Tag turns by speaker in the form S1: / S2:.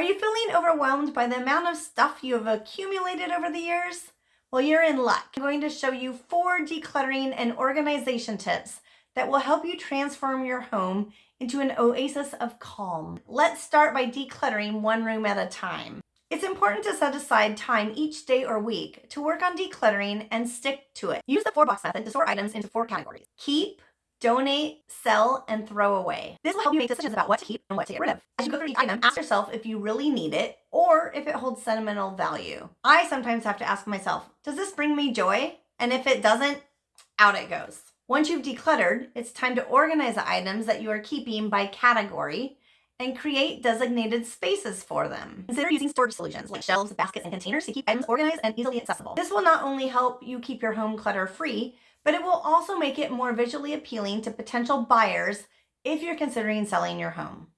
S1: Are you feeling overwhelmed by the amount of stuff you have accumulated over the years? Well, you're in luck. I'm going to show you four decluttering and organization tips that will help you transform your home into an oasis of calm. Let's start by decluttering one room at a time. It's important to set aside time each day or week to work on decluttering and stick to it. Use the four box method to sort items into four categories. Keep, donate, sell, and throw away. This will help you make decisions about what to keep and what to get rid of. As you go through each item, ask yourself if you really need it or if it holds sentimental value. I sometimes have to ask myself, does this bring me joy? And if it doesn't, out it goes. Once you've decluttered, it's time to organize the items that you are keeping by category and create designated spaces for them. Consider using storage solutions like shelves, baskets, and containers to keep items organized and easily accessible. This will not only help you keep your home clutter free, but it will also make it more visually appealing to potential buyers if you're considering selling your home.